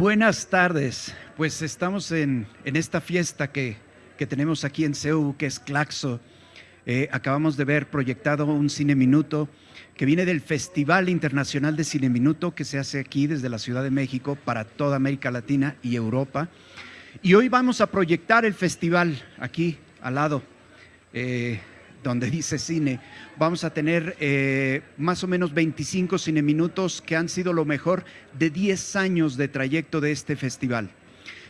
Buenas tardes. Pues estamos en, en esta fiesta que, que, tenemos aquí en CEU, que es Claxo. Eh, acabamos de ver proyectado un Cine Minuto que viene del Festival Internacional de Cine Minuto que se hace aquí desde la Ciudad de México para toda América Latina y Europa. Y hoy vamos a proyectar el festival aquí al lado. Eh, donde dice cine, vamos a tener eh, más o menos 25 cineminutos que han sido lo mejor de 10 años de trayecto de este festival.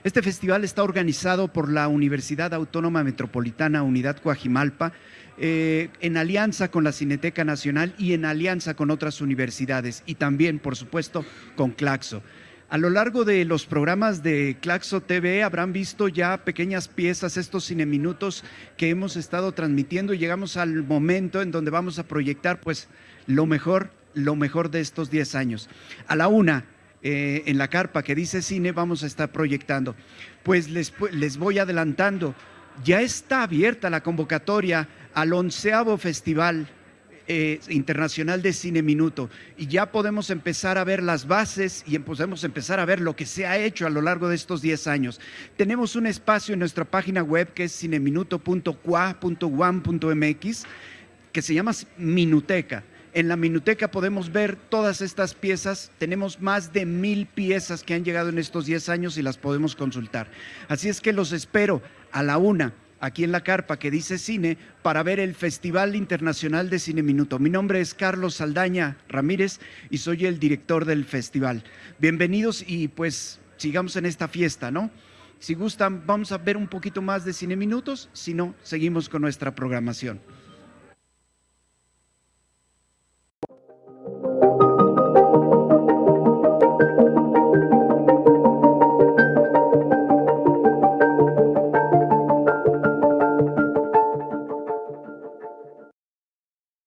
Este festival está organizado por la Universidad Autónoma Metropolitana Unidad Coajimalpa, eh, en alianza con la Cineteca Nacional y en alianza con otras universidades y también, por supuesto, con Claxo. A lo largo de los programas de Claxo TV habrán visto ya pequeñas piezas, estos cineminutos que hemos estado transmitiendo llegamos al momento en donde vamos a proyectar pues lo mejor, lo mejor de estos 10 años. A la una, eh, en la carpa que dice cine, vamos a estar proyectando. Pues les, les voy adelantando, ya está abierta la convocatoria al onceavo festival eh, internacional de Cine Minuto y ya podemos empezar a ver las bases y podemos empezar a ver lo que se ha hecho a lo largo de estos 10 años. Tenemos un espacio en nuestra página web que es cineminuto.qua.1.mx que se llama Minuteca. En la Minuteca podemos ver todas estas piezas. Tenemos más de mil piezas que han llegado en estos 10 años y las podemos consultar. Así es que los espero a la una aquí en la carpa que dice cine para ver el Festival Internacional de Cine Minuto. Mi nombre es Carlos Saldaña Ramírez y soy el director del festival. Bienvenidos y pues sigamos en esta fiesta, ¿no? Si gustan, vamos a ver un poquito más de Cine Minutos, si no, seguimos con nuestra programación.